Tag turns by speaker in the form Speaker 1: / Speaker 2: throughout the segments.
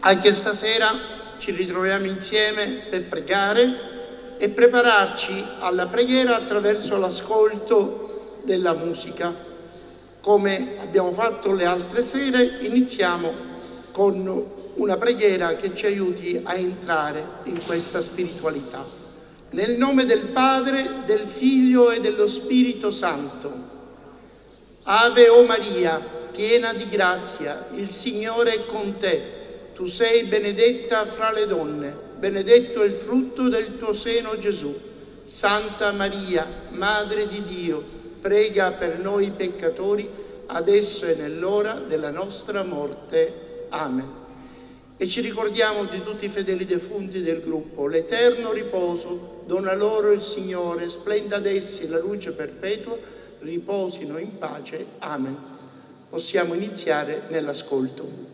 Speaker 1: Anche stasera ci ritroviamo insieme per pregare e prepararci alla preghiera attraverso l'ascolto della musica. Come abbiamo fatto le altre sere, iniziamo con una preghiera che ci aiuti a entrare in questa spiritualità. Nel nome del Padre, del Figlio e dello Spirito Santo. Ave o Maria, piena di grazia, il Signore è con te tu sei benedetta fra le donne, benedetto è il frutto del tuo seno Gesù. Santa Maria, Madre di Dio, prega per noi peccatori, adesso e nell'ora della nostra morte. Amen. E ci ricordiamo di tutti i fedeli defunti del gruppo, l'eterno riposo, dona loro il Signore, splenda ad essi la luce perpetua, riposino in pace. Amen. Possiamo iniziare nell'ascolto.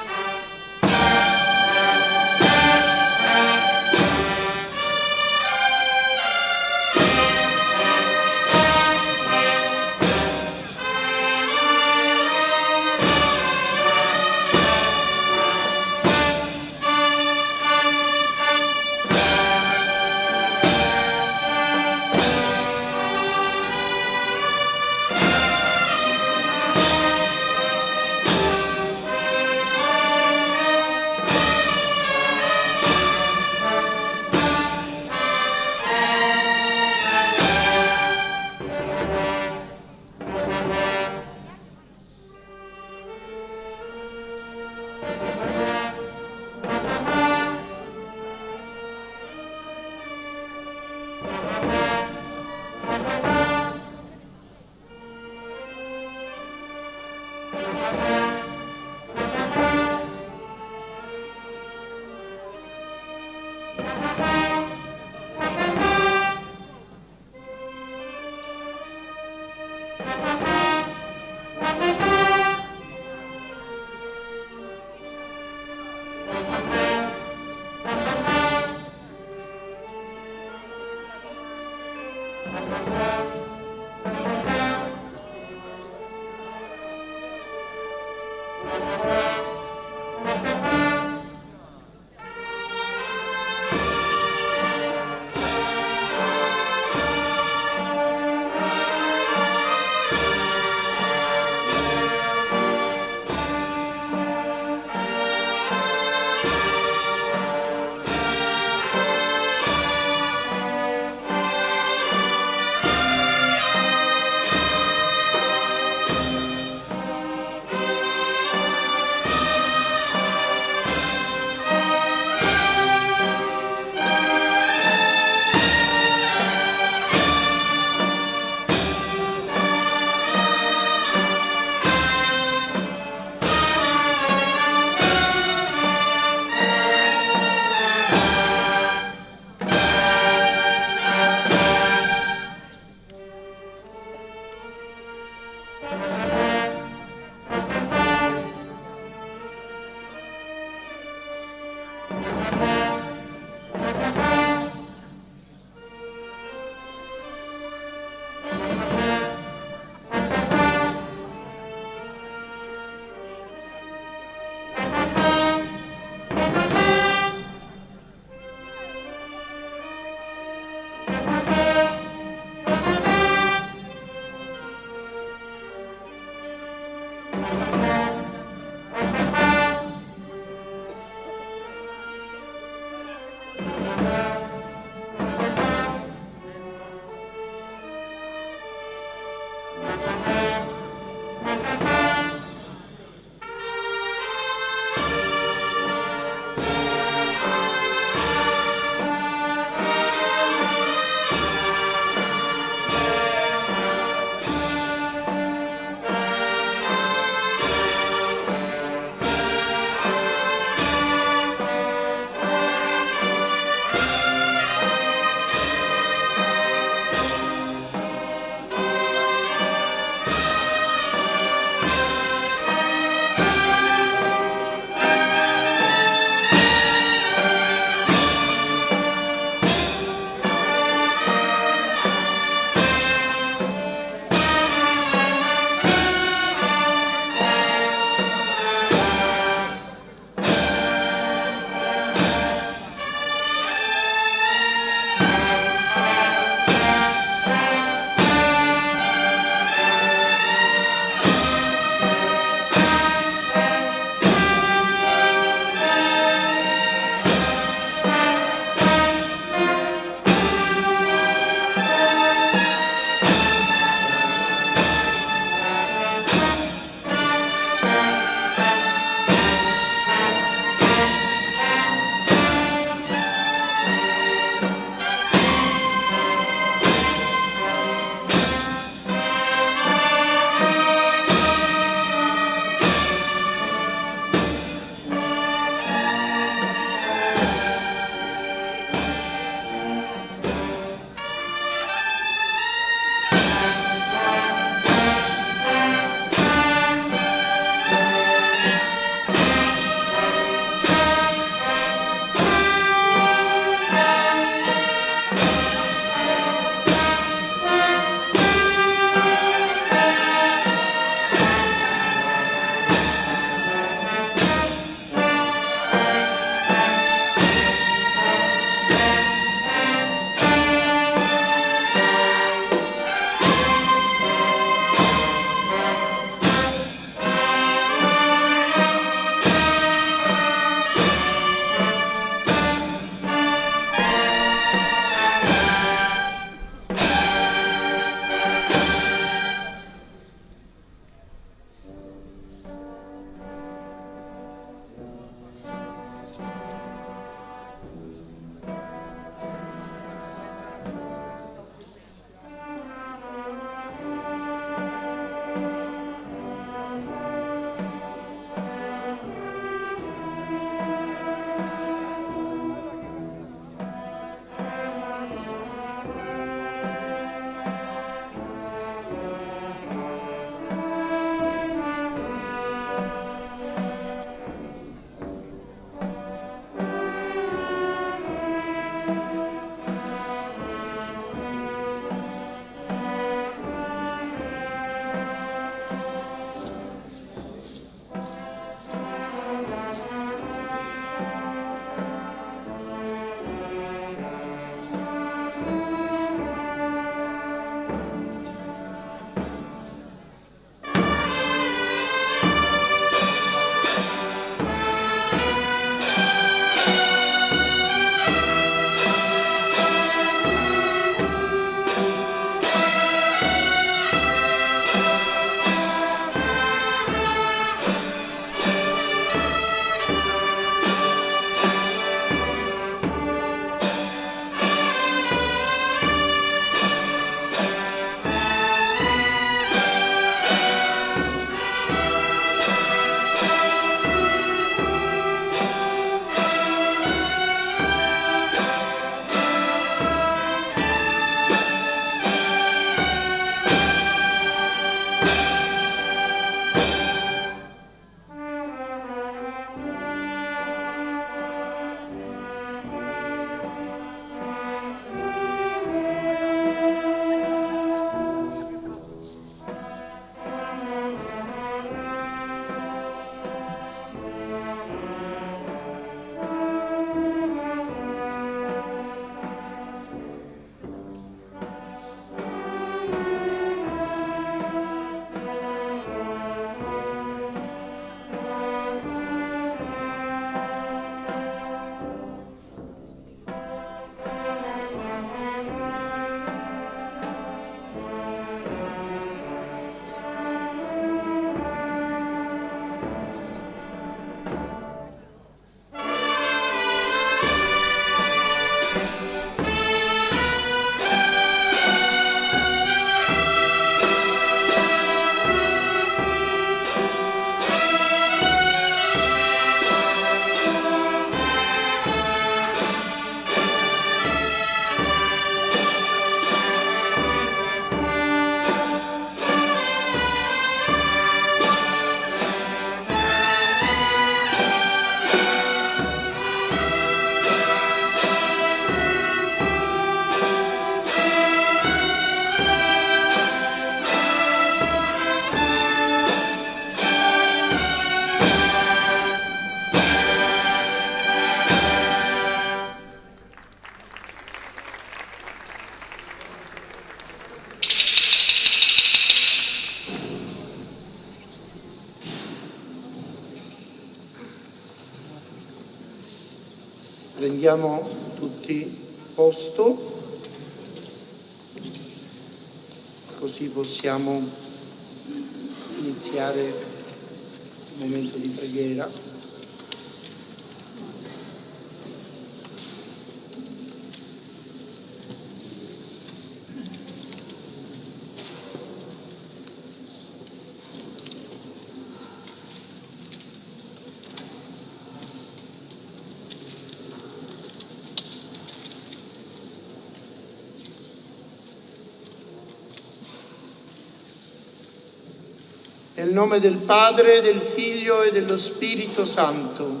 Speaker 2: Nel nome del Padre, del Figlio e dello Spirito Santo.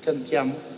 Speaker 2: Cantiamo.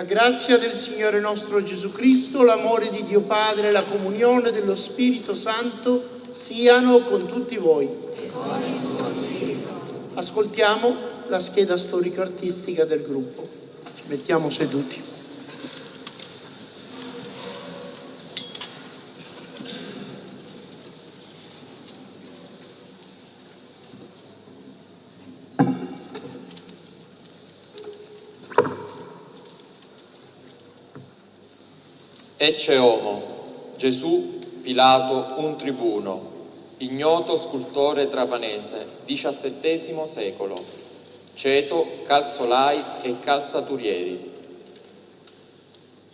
Speaker 2: La grazia del Signore nostro Gesù Cristo, l'amore di Dio Padre e la comunione dello Spirito Santo siano con tutti voi. E con il tuo spirito. Ascoltiamo la scheda storico-artistica del gruppo. Ci mettiamo seduti.
Speaker 3: Ecce Homo, Gesù Pilato un tribuno, ignoto scultore trapanese, XVII secolo, ceto, calzolai e calzaturieri.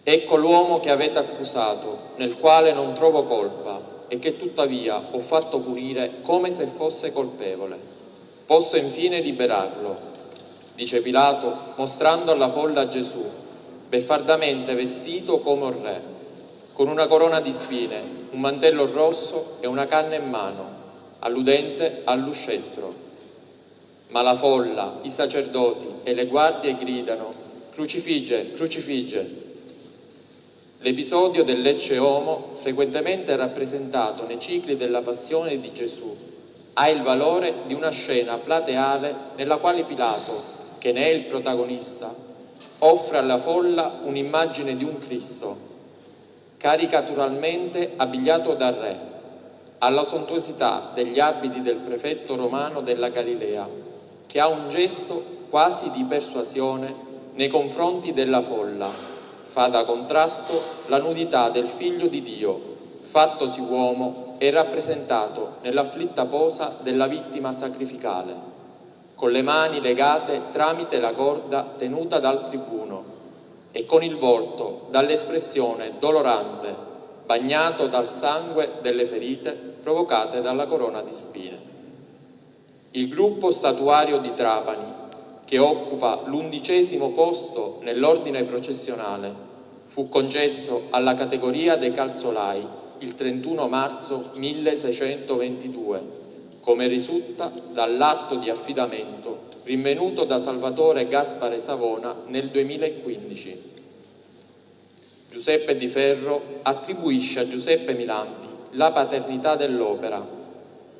Speaker 3: Ecco l'uomo che avete accusato, nel quale non trovo colpa e che tuttavia ho fatto punire come se fosse colpevole. Posso infine liberarlo, dice Pilato, mostrando alla folla Gesù, beffardamente vestito come un re con una corona di spine, un mantello rosso e una canna in mano, alludente allo scettro. Ma la folla, i sacerdoti e le guardie gridano Crucifigge, crucifigge. L'episodio del Lecce Homo, frequentemente rappresentato nei cicli della passione di Gesù, ha il valore di una scena plateale nella quale Pilato, che ne è il protagonista, offre alla folla un'immagine di un Cristo caricaturalmente abbigliato da re, alla sontuosità degli abiti del prefetto romano della Galilea, che ha un gesto quasi di persuasione nei confronti della folla, fa da contrasto la nudità del figlio di Dio, fattosi uomo e rappresentato nell'afflitta posa della vittima sacrificale, con le mani legate tramite la corda tenuta dal tribuno e con il volto dall'espressione dolorante, bagnato dal sangue delle ferite provocate dalla corona di spine. Il gruppo statuario di Trapani, che occupa l'undicesimo posto nell'ordine processionale, fu concesso alla categoria dei calzolai il 31 marzo 1622, come risulta dall'atto di affidamento rinvenuto da Salvatore Gaspare Savona nel 2015. Giuseppe Di Ferro attribuisce a Giuseppe Milanti la paternità dell'opera,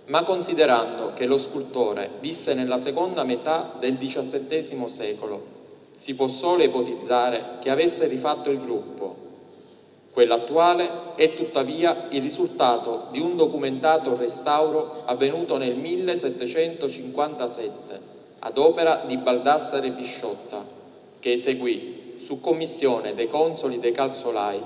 Speaker 3: ma considerando che lo scultore visse nella seconda metà del XVII secolo, si può solo ipotizzare che avesse rifatto il gruppo. Quello attuale è tuttavia il risultato di un documentato restauro avvenuto nel 1757 ad opera di Baldassare Pisciotta, che eseguì, su commissione dei consoli dei calzolai,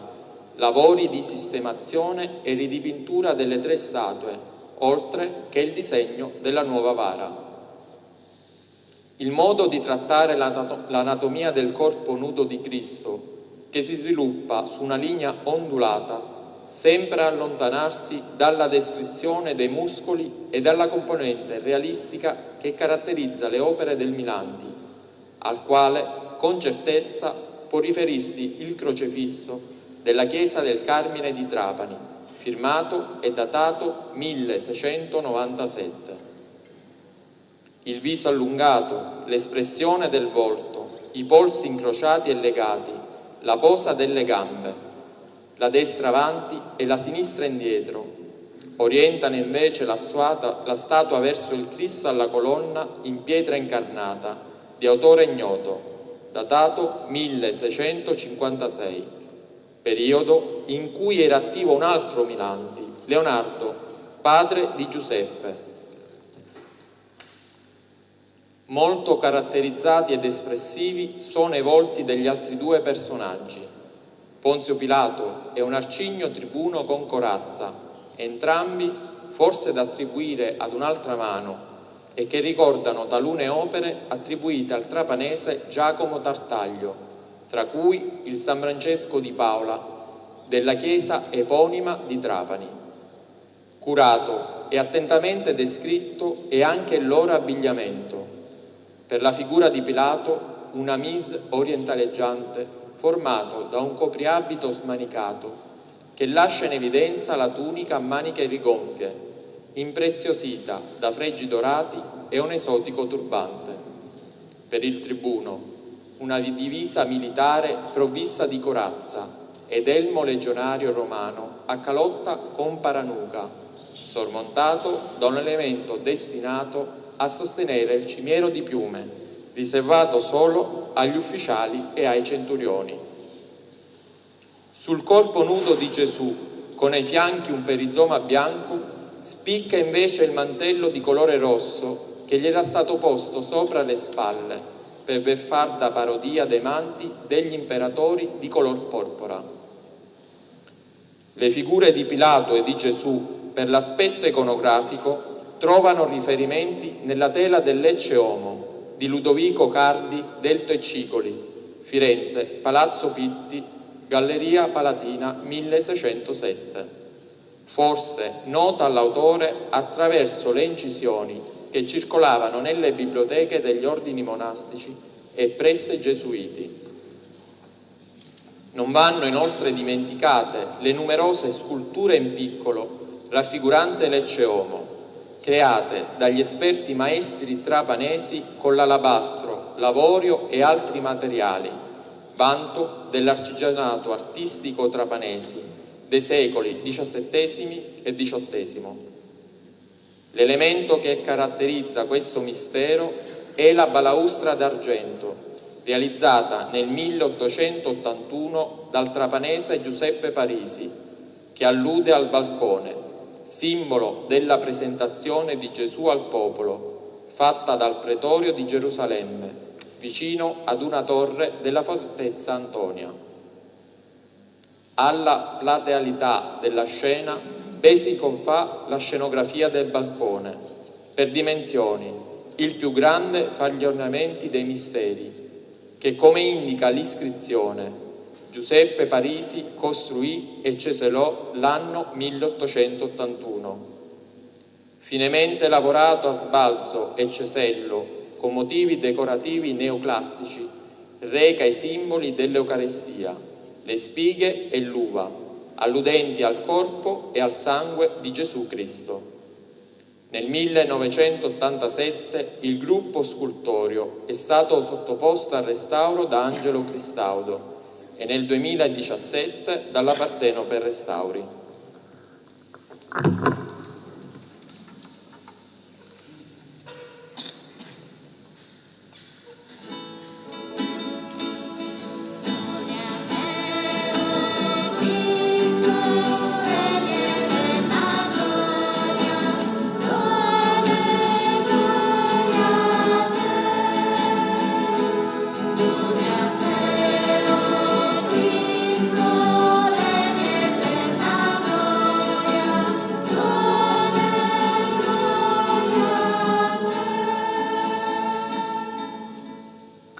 Speaker 3: lavori di sistemazione e ridipintura delle tre statue, oltre che il disegno della nuova vara. Il modo di trattare l'anatomia del corpo nudo di Cristo, che si sviluppa su una linea ondulata, sempre allontanarsi dalla descrizione dei muscoli e dalla componente realistica che caratterizza le opere del Milandi, al quale con certezza può riferirsi il crocefisso della chiesa del Carmine di Trapani, firmato e datato 1697. Il viso allungato, l'espressione del volto, i polsi incrociati e legati, la posa delle gambe, la destra avanti e la sinistra indietro. Orientano invece la, stuata, la statua verso il Cristo alla colonna in pietra incarnata, di autore ignoto, datato 1656, periodo in cui era attivo un altro Milanti, Leonardo, padre di Giuseppe. Molto caratterizzati ed espressivi sono i volti degli altri due personaggi, Ponzio Pilato e un arcigno tribuno con corazza, entrambi forse da attribuire ad un'altra mano e che ricordano talune opere attribuite al trapanese Giacomo Tartaglio, tra cui il San Francesco di Paola, della chiesa eponima di Trapani. Curato e attentamente descritto è anche il loro abbigliamento. Per la figura di Pilato una mise orientaleggiante formato da un copriabito smanicato che lascia in evidenza la tunica a maniche rigonfie, impreziosita da fregi dorati e un esotico turbante. Per il tribuno, una divisa militare provvista di corazza ed elmo legionario romano a calotta con paranuca, sormontato da un elemento destinato a sostenere il cimiero di piume, riservato solo agli ufficiali e ai centurioni. Sul corpo nudo di Gesù, con ai fianchi un perizoma bianco, spicca invece il mantello di colore rosso che gli era stato posto sopra le spalle per far da parodia dei manti degli imperatori di color porpora. Le figure di Pilato e di Gesù, per l'aspetto iconografico, trovano riferimenti nella tela del Lecce Homo, di Ludovico Cardi, Delto e Cicoli, Firenze, Palazzo Pitti, Galleria Palatina 1607. Forse nota all'autore attraverso le incisioni che circolavano nelle biblioteche degli ordini monastici e presso i gesuiti. Non vanno inoltre dimenticate le numerose sculture in piccolo raffigurante Lecce Homo, create dagli esperti maestri trapanesi con l'alabastro, l'avorio e altri materiali, vanto dell'artigianato artistico trapanesi dei secoli XVII e XVIII. L'elemento che caratterizza questo mistero è la balaustra d'argento, realizzata nel 1881 dal trapanese Giuseppe Parisi, che allude al balcone, simbolo della presentazione di Gesù al popolo, fatta dal pretorio di Gerusalemme, vicino ad una torre della fortezza Antonia. Alla platealità della scena Besi confà la scenografia del balcone, per dimensioni, il più grande fra gli ornamenti dei misteri, che come indica l'iscrizione Giuseppe Parisi costruì e ceselò l'anno 1881. Finemente lavorato a sbalzo e cesello con motivi decorativi neoclassici, reca i simboli dell'Eucarestia, le spighe e l'uva, alludenti al corpo e al sangue di Gesù Cristo. Nel 1987 il gruppo scultorio è stato sottoposto al restauro da Angelo Cristaudo e nel 2017 dalla Partenope Restauri.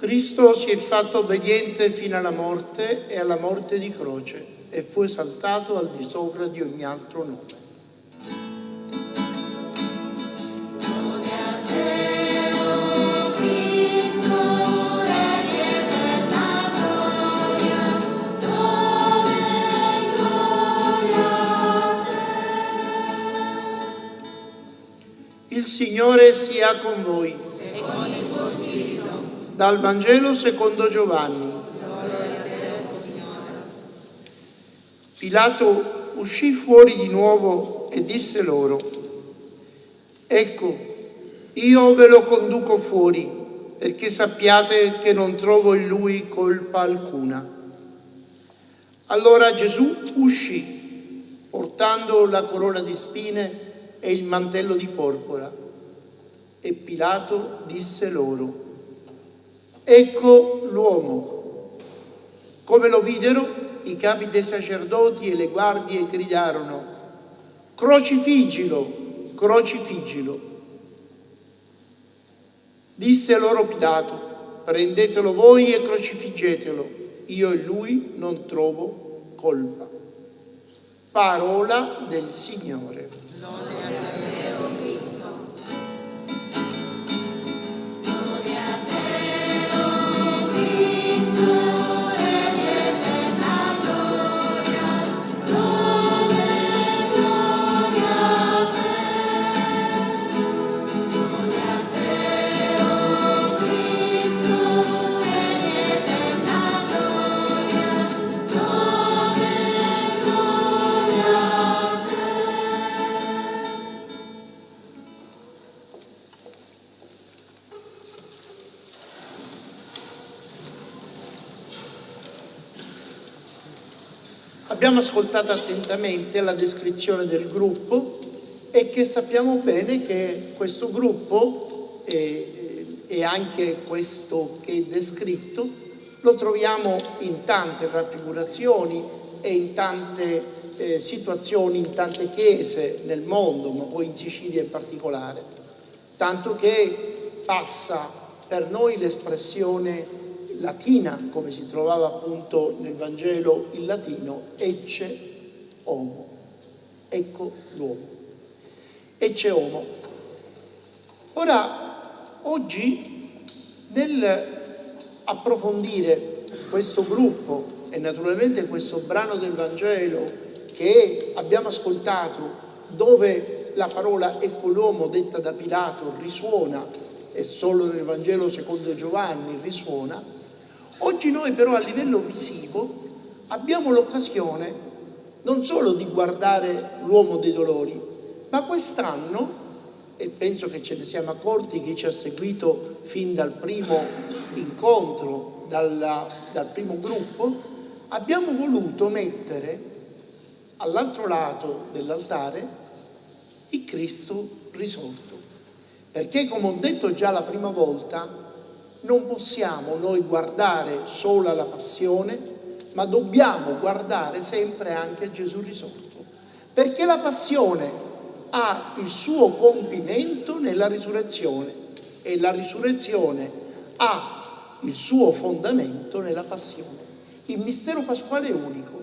Speaker 1: Cristo si è fatto obbediente fino alla morte e alla morte di croce e fu esaltato al di sopra di ogni altro nome. Il Signore sia con voi dal Vangelo secondo Giovanni. Pilato uscì fuori di nuovo e disse loro, ecco, io ve lo conduco fuori perché sappiate che non trovo in lui colpa alcuna. Allora Gesù uscì portando la corona di spine e il mantello di porpora e Pilato disse loro, Ecco l'uomo. Come lo videro, i capi dei sacerdoti e le guardie gridarono, crocifiggilo, crocifiggilo. Disse loro Pilato, prendetelo voi e crocifiggetelo, io e lui non trovo colpa. Parola del Signore. Lode Abbiamo ascoltato attentamente la descrizione del gruppo e che sappiamo bene che questo gruppo e, e anche questo che è descritto lo troviamo in tante raffigurazioni e in tante eh, situazioni, in tante chiese nel mondo, ma poi in Sicilia in particolare, tanto che passa per noi l'espressione latina, come si trovava appunto nel Vangelo in latino, ecce homo, ecco l'uomo, ecce homo. Ora, oggi, nel approfondire questo gruppo e naturalmente questo brano del Vangelo che abbiamo ascoltato, dove la parola ecco l'uomo detta da Pilato risuona, e solo nel Vangelo secondo Giovanni risuona, Oggi noi però a livello visivo abbiamo l'occasione non solo di guardare l'uomo dei dolori, ma quest'anno, e penso che ce ne siamo accorti chi ci ha seguito fin dal primo incontro, dalla, dal primo gruppo, abbiamo voluto mettere all'altro lato dell'altare il Cristo risorto. Perché come ho detto già la prima volta, non possiamo noi guardare solo alla passione, ma dobbiamo guardare sempre anche a Gesù risorto. Perché la passione ha il suo compimento nella risurrezione e la risurrezione ha il suo fondamento nella passione. Il mistero pasquale è unico.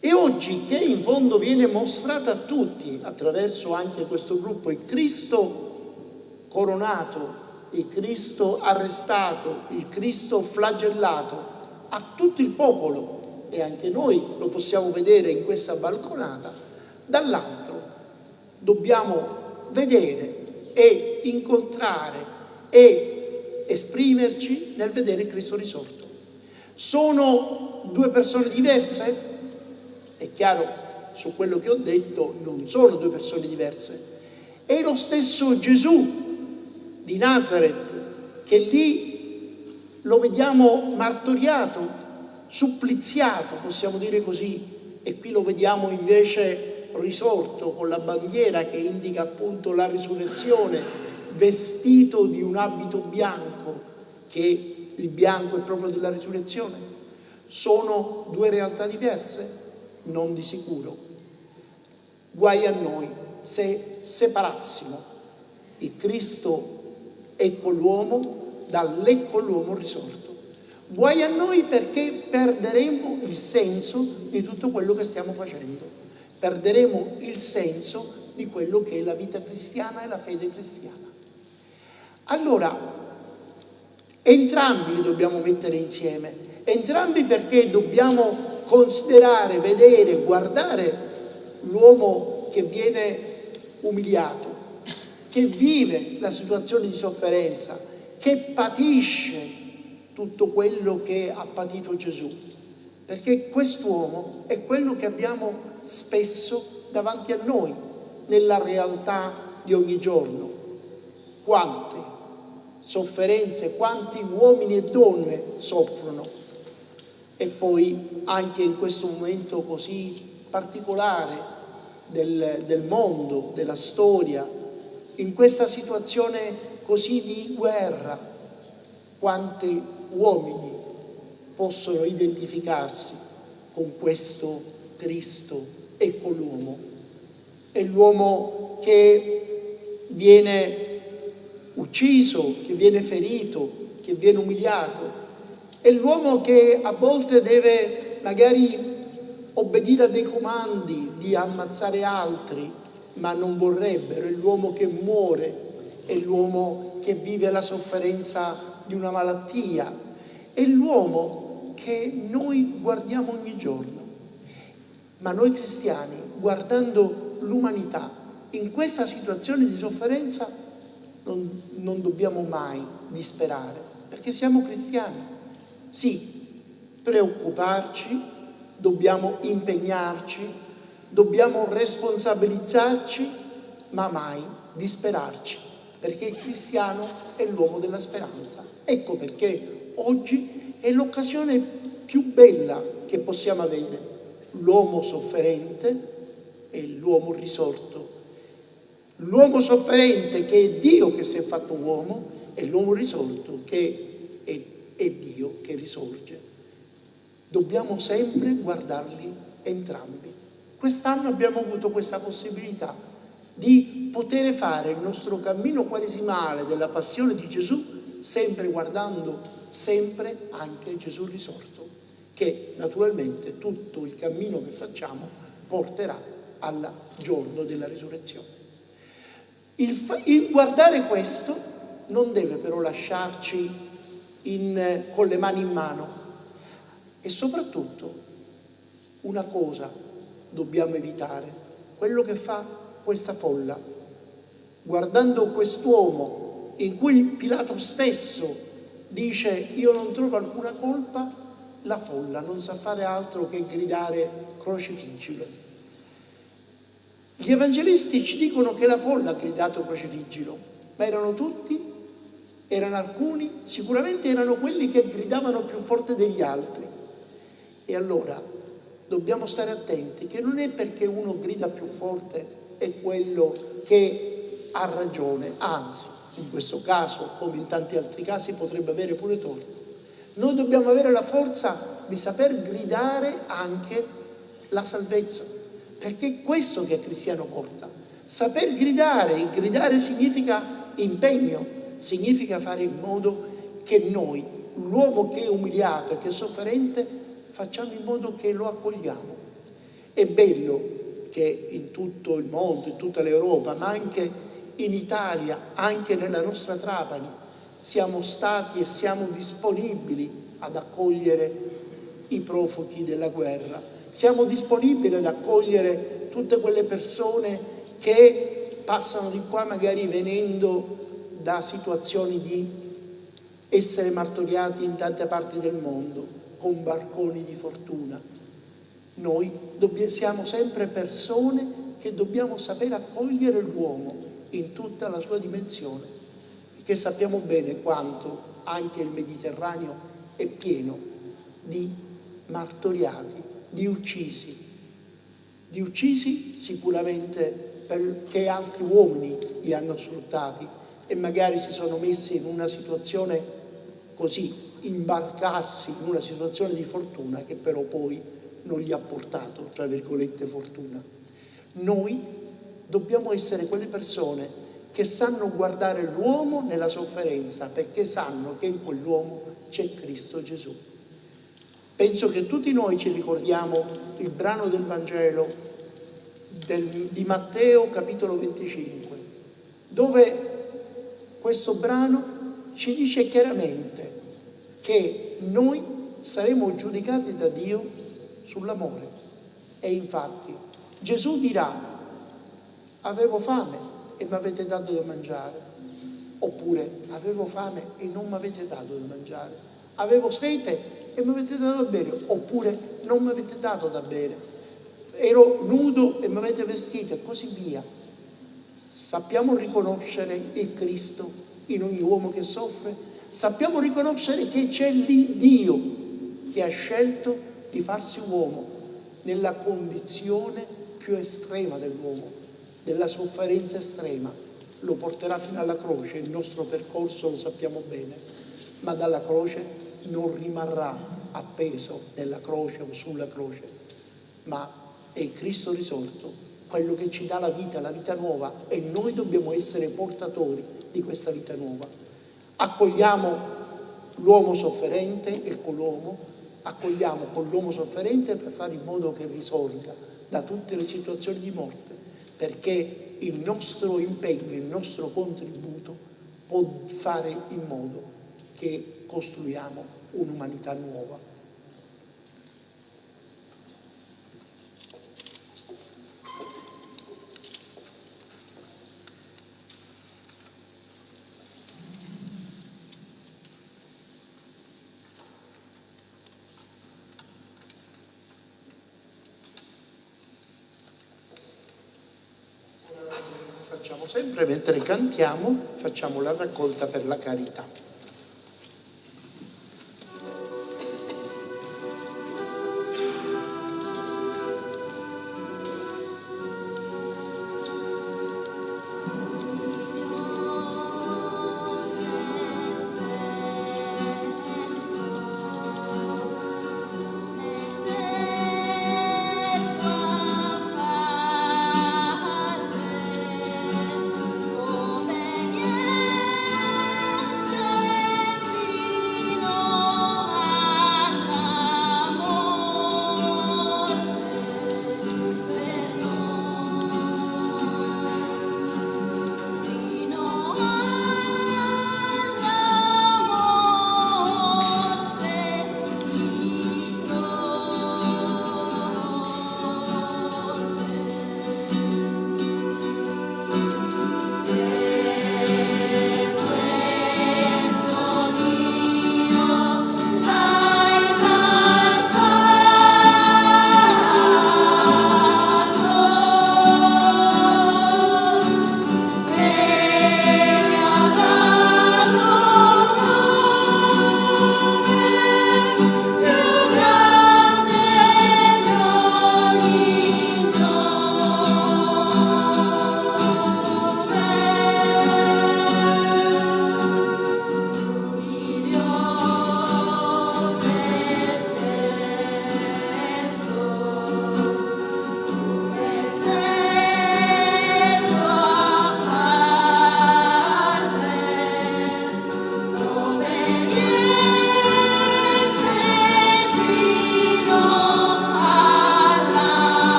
Speaker 1: E oggi che in fondo viene mostrato a tutti, attraverso anche questo gruppo, il Cristo coronato, il Cristo arrestato, il Cristo flagellato, a tutto il popolo, e anche noi lo possiamo vedere in questa balconata, dall'altro dobbiamo vedere e incontrare e esprimerci nel vedere Cristo risorto. Sono due persone diverse? È chiaro, su quello che ho detto, non sono due persone diverse. È lo stesso Gesù di Nazareth che lì lo vediamo martoriato, suppliziato, possiamo dire così, e qui lo vediamo invece risorto con la bandiera che indica appunto la risurrezione, vestito di un abito bianco, che il bianco è proprio della risurrezione. Sono due realtà diverse? Non di sicuro. Guai a noi se separassimo il Cristo ecco l'uomo dall'ecco l'uomo risorto. Guai a noi perché perderemo il senso di tutto quello che stiamo facendo perderemo il senso di quello che è la vita cristiana e la fede cristiana. Allora, entrambi li dobbiamo mettere insieme, entrambi perché dobbiamo considerare, vedere, guardare l'uomo che viene umiliato, che vive la situazione di sofferenza, che patisce tutto quello che ha patito Gesù. Perché quest'uomo è quello che abbiamo spesso davanti a noi, nella realtà di ogni giorno. Quante sofferenze, quanti uomini e donne soffrono. E poi anche in questo momento così particolare del, del mondo, della storia, in questa situazione così di guerra, quanti uomini possono identificarsi con questo Cristo ecco l'uomo. È l'uomo che viene ucciso, che viene ferito, che viene umiliato. È l'uomo che a volte deve magari obbedire a dei comandi di ammazzare altri, ma non vorrebbero. È l'uomo che muore, è l'uomo che vive la sofferenza di una malattia, è l'uomo che noi guardiamo ogni giorno. Ma noi cristiani, guardando l'umanità in questa situazione di sofferenza, non, non dobbiamo mai disperare, perché siamo cristiani. Sì, preoccuparci, dobbiamo impegnarci, dobbiamo responsabilizzarci, ma mai disperarci, perché il cristiano è l'uomo della speranza. Ecco perché oggi è l'occasione più bella che possiamo avere l'uomo sofferente e l'uomo risorto. L'uomo sofferente che è Dio che si è fatto uomo e l'uomo risorto che è, è Dio che risorge. Dobbiamo sempre guardarli entrambi. Quest'anno abbiamo avuto questa possibilità di poter fare il nostro cammino quaresimale della passione di Gesù sempre guardando sempre anche Gesù risorto che naturalmente tutto il cammino che facciamo porterà al giorno della risurrezione. Il, il guardare questo non deve però lasciarci in, con le mani in mano e soprattutto una cosa dobbiamo evitare, quello che fa questa folla. Guardando quest'uomo in cui Pilato stesso dice io non trovo alcuna colpa, la folla non sa fare altro che gridare crocifiggilo. Gli evangelisti ci dicono che la folla ha gridato crocifiggilo, ma erano tutti, erano alcuni, sicuramente erano quelli che gridavano più forte degli altri. E allora dobbiamo stare attenti che non è perché uno grida più forte è quello che ha ragione, anzi, in questo caso, come in tanti altri casi, potrebbe avere pure torto. Noi dobbiamo avere la forza di saper gridare anche la salvezza, perché è questo che il cristiano porta. Saper gridare, gridare significa impegno, significa fare in modo che noi, l'uomo che è umiliato e che è sofferente, facciamo in modo che lo accogliamo. È bello che in tutto il mondo, in tutta l'Europa, ma anche in Italia, anche nella nostra Trapani, siamo stati e siamo disponibili ad accogliere i profughi della guerra. Siamo disponibili ad accogliere tutte quelle persone che passano di qua magari venendo da situazioni di essere martoriati in tante parti del mondo con barconi di fortuna. Noi siamo sempre persone che dobbiamo sapere accogliere l'uomo in tutta la sua dimensione, perché sappiamo bene quanto anche il Mediterraneo è pieno di martoriati, di uccisi, di uccisi sicuramente perché altri uomini li hanno sfruttati e magari si sono messi in una situazione così, imbarcarsi in una situazione di fortuna che però poi non gli ha portato, tra virgolette, fortuna. Noi dobbiamo essere quelle persone che sanno guardare l'uomo nella sofferenza perché sanno che in quell'uomo c'è Cristo Gesù. Penso che tutti noi ci ricordiamo il brano del Vangelo del, di Matteo capitolo 25, dove questo brano ci dice chiaramente che noi saremo giudicati da Dio sull'amore. E infatti Gesù dirà, avevo fame e mi avete dato da mangiare, oppure avevo fame e non mi avete dato da mangiare, avevo sete e mi avete dato da bere, oppure non mi avete dato da bere, ero nudo e mi avete vestito e così via. Sappiamo riconoscere il Cristo in ogni uomo che soffre, sappiamo riconoscere che c'è lì Dio che ha scelto di farsi uomo nella condizione più estrema dell'uomo, della sofferenza estrema. Lo porterà fino alla croce, il nostro percorso lo sappiamo bene, ma dalla croce non rimarrà appeso nella croce o sulla croce, ma è Cristo risorto, quello che ci dà la vita, la vita nuova e noi dobbiamo essere portatori di questa vita nuova. Accogliamo l'uomo sofferente e con l'uomo, accogliamo con l'uomo sofferente per fare in modo che risorga da tutte le situazioni di morte, perché il nostro impegno, il nostro contributo può fare in modo che costruiamo un'umanità nuova. Sempre mentre cantiamo facciamo la raccolta per la carità.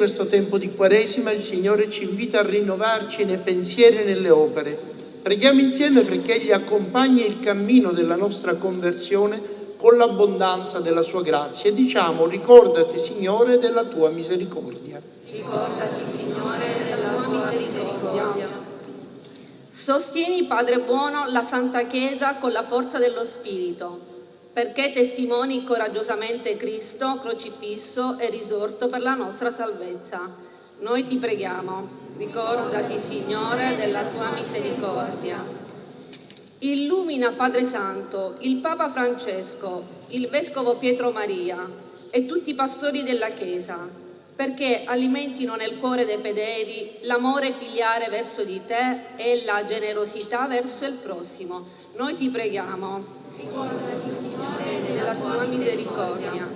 Speaker 1: Questo tempo di Quaresima il Signore ci invita a rinnovarci nei pensieri e nelle opere. Preghiamo insieme perché Egli accompagni il cammino della nostra conversione con l'abbondanza della Sua grazia e diciamo ricordati Signore della Tua misericordia.
Speaker 2: Ricordati Signore della Tua misericordia.
Speaker 4: Sostieni, Padre buono, la Santa Chiesa con la forza dello Spirito perché testimoni coraggiosamente Cristo crocifisso e risorto per la nostra salvezza. Noi ti preghiamo, ricordati Signore della tua misericordia. Illumina Padre Santo, il Papa Francesco, il Vescovo Pietro Maria e tutti i pastori della Chiesa, perché alimentino nel cuore dei fedeli l'amore filiale verso di te e la generosità verso il prossimo. Noi ti preghiamo.
Speaker 2: Ricordati, Signore, della tua misericordia.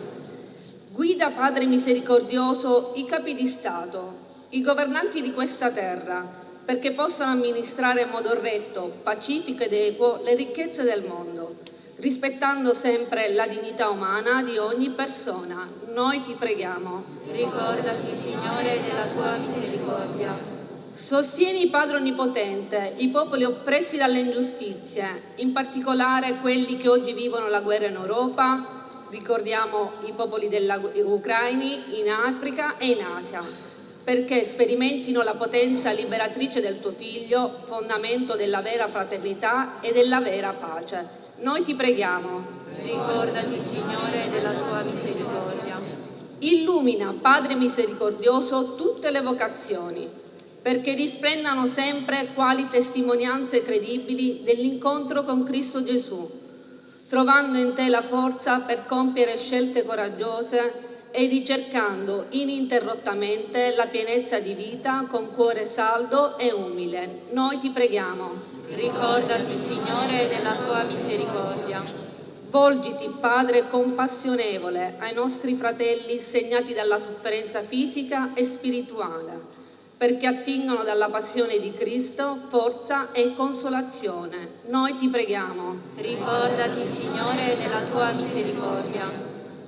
Speaker 4: Guida, Padre misericordioso, i capi di Stato, i governanti di questa terra, perché possano amministrare in modo retto, pacifico ed equo le ricchezze del mondo, rispettando sempre la dignità umana di ogni persona. Noi ti preghiamo.
Speaker 2: Ricordati, Signore, della tua misericordia.
Speaker 4: Sostieni, Padre Onnipotente, i popoli oppressi dalle ingiustizie, in particolare quelli che oggi vivono la guerra in Europa, ricordiamo i popoli ucraini in Africa e in Asia, perché sperimentino la potenza liberatrice del tuo Figlio, fondamento della vera fraternità e della vera pace. Noi ti preghiamo.
Speaker 2: Ricordati, Signore, della tua misericordia.
Speaker 4: Illumina, Padre misericordioso, tutte le vocazioni perché risplendano sempre quali testimonianze credibili dell'incontro con Cristo Gesù, trovando in te la forza per compiere scelte coraggiose e ricercando ininterrottamente la pienezza di vita con cuore saldo e umile. Noi ti preghiamo.
Speaker 2: Ricordati, Signore, della tua misericordia.
Speaker 4: Volgiti, Padre compassionevole, ai nostri fratelli segnati dalla sofferenza fisica e spirituale perché attingono dalla passione di Cristo forza e consolazione. Noi ti preghiamo.
Speaker 2: Ricordati, Signore, della tua misericordia.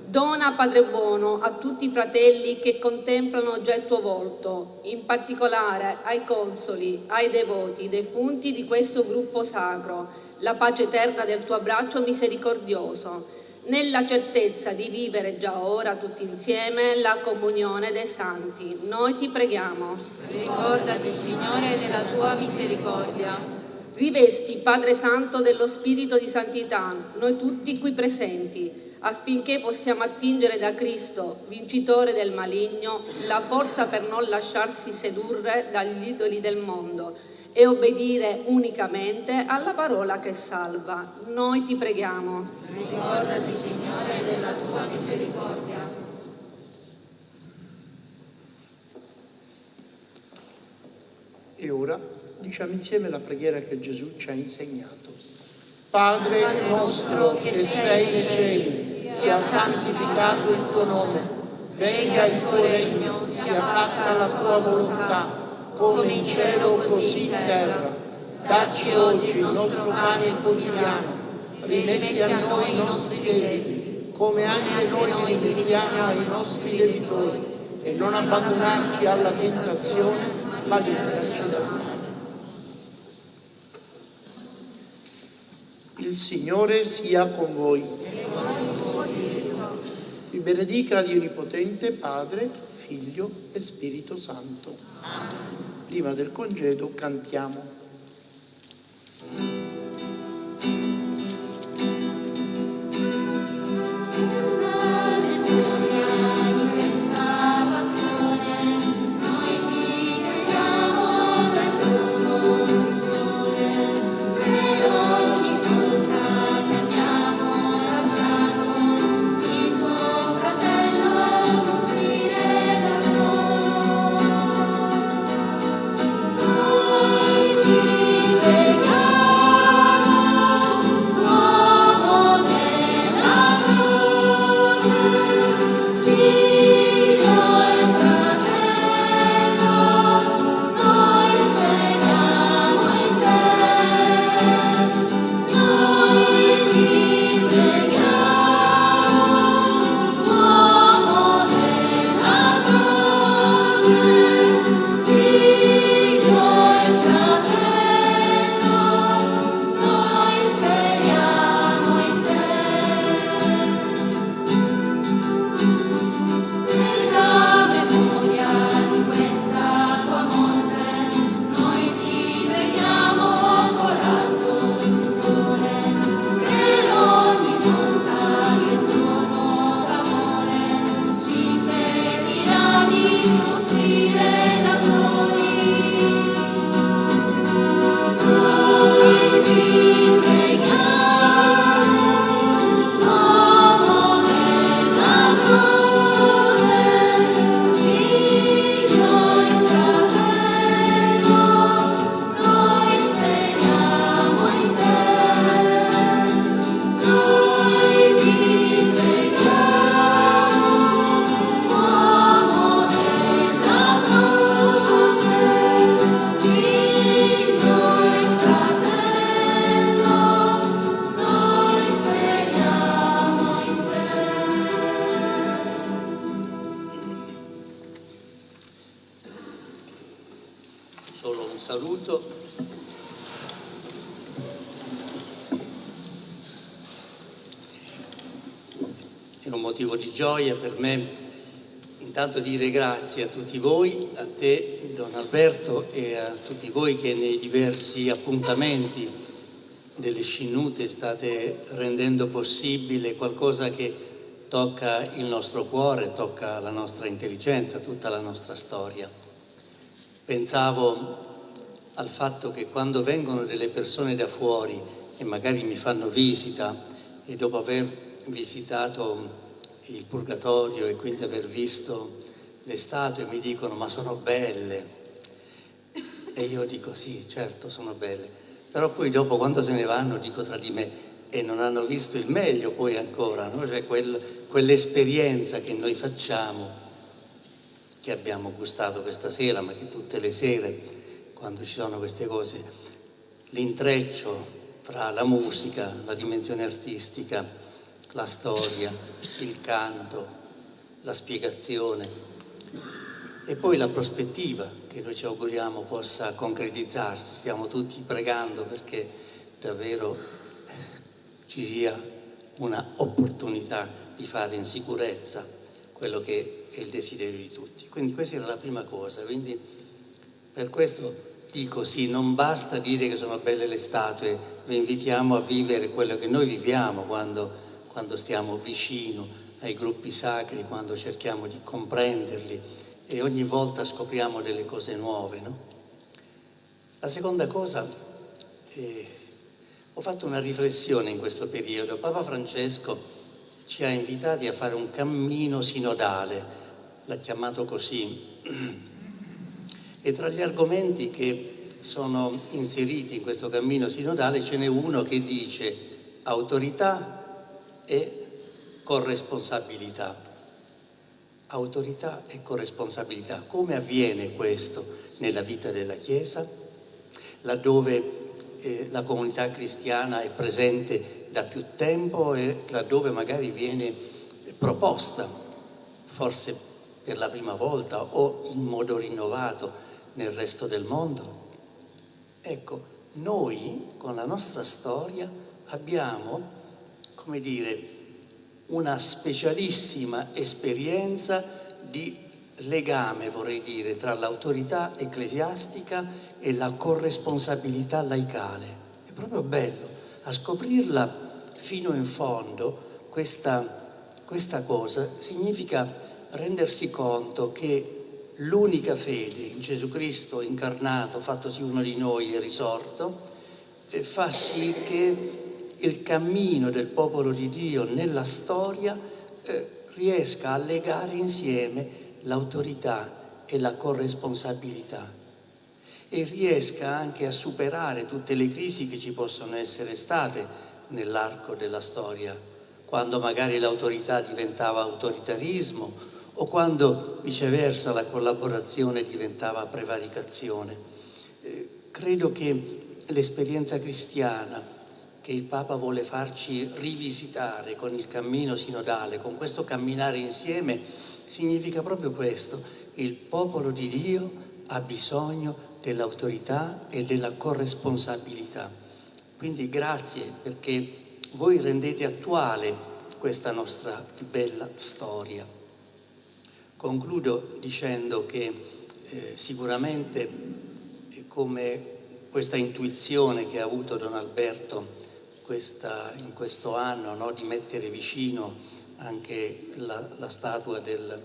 Speaker 4: Dona, Padre buono, a tutti i fratelli che contemplano già il tuo volto, in particolare ai consoli, ai devoti, defunti di questo gruppo sacro, la pace eterna del tuo abbraccio misericordioso nella certezza di vivere già ora tutti insieme la comunione dei santi. Noi ti preghiamo.
Speaker 2: Ricordati, Signore, della tua misericordia.
Speaker 4: Rivesti, Padre Santo, dello Spirito di Santità, noi tutti qui presenti, affinché possiamo attingere da Cristo, vincitore del maligno, la forza per non lasciarsi sedurre dagli idoli del mondo e obbedire unicamente alla parola che salva. Noi ti preghiamo.
Speaker 2: Ricordati, Signore, della tua misericordia.
Speaker 1: E ora diciamo insieme la preghiera che Gesù ci ha insegnato. Padre nostro che sei nei cieli, sia santificato il tuo nome, venga il tuo regno, sia fatta la tua volontà come in cielo così in terra. Dacci oggi il nostro pane quotidiano, rimetti a noi i nostri debiti, come anche noi rimettiamo ai nostri debitori, e non abbandonarci alla tentazione, ma liberaci dal male. Il Signore sia con voi. Vi benedica Dio Onnipotente, Padre, Figlio e Spirito Santo. Prima del congedo cantiamo.
Speaker 5: Dire grazie a tutti voi, a te Don Alberto e a tutti voi che nei diversi appuntamenti delle scinnute state rendendo possibile qualcosa che tocca il nostro cuore, tocca la nostra intelligenza, tutta la nostra storia. Pensavo al fatto che quando vengono delle persone da fuori e magari mi fanno visita e dopo aver visitato il purgatorio e quindi aver visto le statue mi dicono ma sono belle e io dico sì certo sono belle però poi dopo quando se ne vanno dico tra di me e non hanno visto il meglio poi ancora no? cioè quel, quell'esperienza che noi facciamo che abbiamo gustato questa sera ma che tutte le sere quando ci sono queste cose l'intreccio tra la musica, la dimensione artistica la storia, il canto, la spiegazione e poi la prospettiva che noi ci auguriamo possa concretizzarsi. Stiamo tutti pregando perché davvero ci sia una opportunità di fare in sicurezza quello che è il desiderio di tutti. Quindi questa era la prima cosa. Quindi per questo dico sì, non basta dire che sono belle le statue, vi invitiamo a vivere quello che noi viviamo quando quando stiamo vicino ai gruppi sacri, quando cerchiamo di comprenderli e ogni volta scopriamo delle cose nuove. No? La seconda cosa, eh, ho fatto una riflessione in questo periodo. Papa Francesco ci ha invitati a fare un cammino sinodale, l'ha chiamato così, e tra gli argomenti che sono inseriti in questo cammino sinodale ce n'è uno che dice autorità, e corresponsabilità. Autorità e corresponsabilità. Come avviene questo nella vita della Chiesa? Laddove eh, la comunità cristiana è presente da più tempo e laddove magari viene proposta, forse per la prima volta o in modo rinnovato nel resto del mondo. Ecco, noi con la nostra storia abbiamo come dire, una specialissima esperienza di legame, vorrei dire, tra l'autorità ecclesiastica e la corresponsabilità laicale. È proprio bello a scoprirla fino in fondo questa, questa cosa significa rendersi conto che l'unica fede in Gesù Cristo incarnato, fattosi uno di noi e risorto, eh, fa sì che il cammino del popolo di Dio nella storia eh, riesca a legare insieme l'autorità e la corresponsabilità e riesca anche a superare tutte le crisi che ci possono essere state nell'arco della storia, quando magari l'autorità diventava autoritarismo o quando viceversa la collaborazione diventava prevaricazione. Eh, credo che l'esperienza cristiana che il Papa vuole farci rivisitare con il cammino sinodale, con questo camminare insieme, significa proprio questo. Il popolo di Dio ha bisogno dell'autorità e della corresponsabilità. Quindi grazie perché voi rendete attuale questa nostra bella storia. Concludo dicendo che eh, sicuramente come questa intuizione che ha avuto Don Alberto questa, in questo anno no, di mettere vicino anche la, la statua del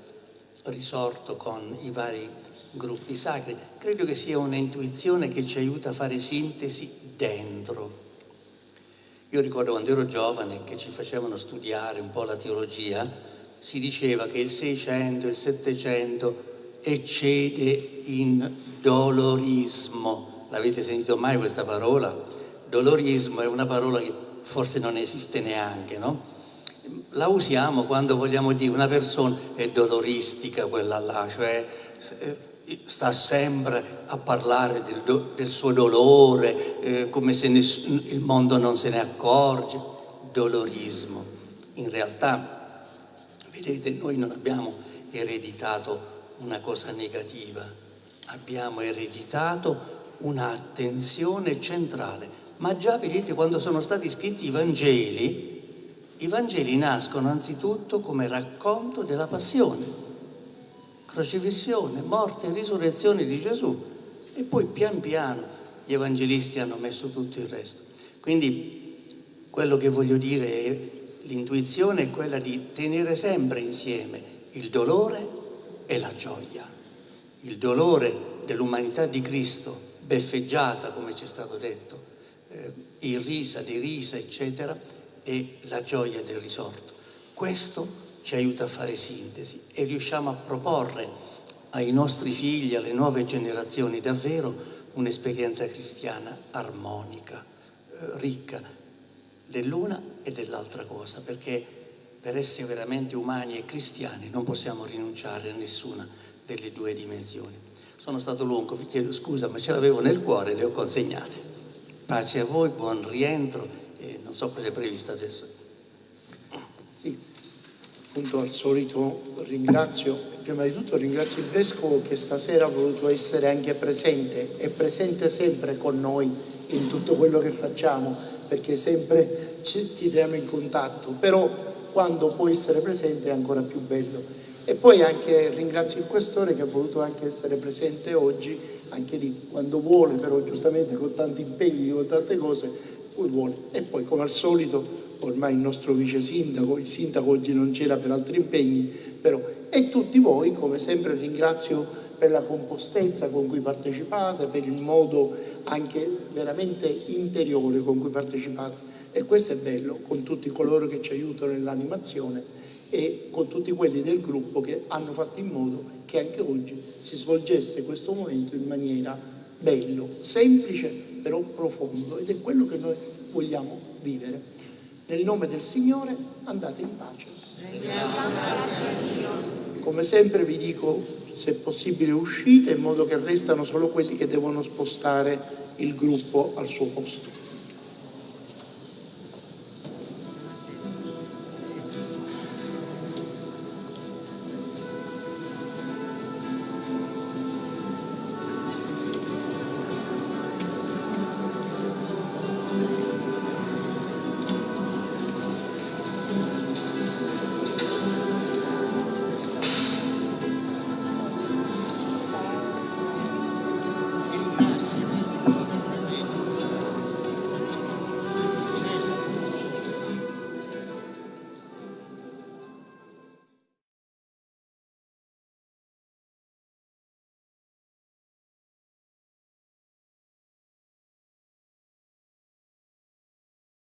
Speaker 5: risorto con i vari gruppi sacri. Credo che sia un'intuizione che ci aiuta a fare sintesi dentro. Io ricordo quando ero giovane che ci facevano studiare un po' la teologia, si diceva che il 600 il 700 eccede in dolorismo. L'avete sentito mai questa parola? Dolorismo è una parola che forse non esiste neanche, no? La usiamo quando vogliamo dire una persona è doloristica quella là, cioè eh, sta sempre a parlare del, do, del suo dolore, eh, come se ness- il mondo non se ne accorge, dolorismo. In realtà, vedete, noi non abbiamo ereditato una cosa negativa, abbiamo ereditato un'attenzione centrale ma già vedete quando sono stati scritti i Vangeli, i Vangeli nascono anzitutto come racconto della passione, crocifissione, morte e risurrezione di Gesù e poi pian piano gli evangelisti hanno messo tutto il resto. Quindi quello che voglio dire è l'intuizione è quella di tenere sempre insieme il dolore e la gioia. Il dolore dell'umanità di Cristo, beffeggiata come ci è stato detto, eh, irrisa, derisa, eccetera, e la gioia del risorto. Questo ci aiuta a fare sintesi e riusciamo a proporre ai nostri figli, alle nuove generazioni, davvero un'esperienza cristiana armonica, eh, ricca dell'una e dell'altra cosa, perché per essere veramente umani e cristiani non possiamo rinunciare a nessuna delle due dimensioni. Sono stato lungo, vi chiedo scusa, ma ce l'avevo nel cuore e le ho consegnate. Pace a voi, buon rientro e non so cosa è previsto adesso.
Speaker 1: Sì, appunto al solito ringrazio, prima di tutto ringrazio il Vescovo che stasera ha voluto essere anche presente, è presente sempre con noi in tutto quello che facciamo, perché sempre ci tiriamo in contatto, però quando può essere presente è ancora più bello. E poi anche ringrazio il Questore che ha voluto anche essere presente oggi, anche lì quando vuole, però giustamente con tanti impegni, con tante cose, cui vuole. E poi come al solito, ormai il nostro vice sindaco, il sindaco oggi non c'era per altri impegni, però, e tutti voi, come sempre ringrazio per la compostezza con cui partecipate, per il modo anche veramente interiore con cui partecipate. E questo è bello, con tutti coloro che ci aiutano nell'animazione e con tutti quelli del gruppo che hanno fatto in modo che anche oggi si svolgesse questo momento in maniera bello, semplice però profondo ed è quello che noi vogliamo vivere. Nel nome del Signore andate in pace. Come sempre vi dico, se possibile uscite in modo che restano solo quelli che devono spostare il gruppo al suo posto.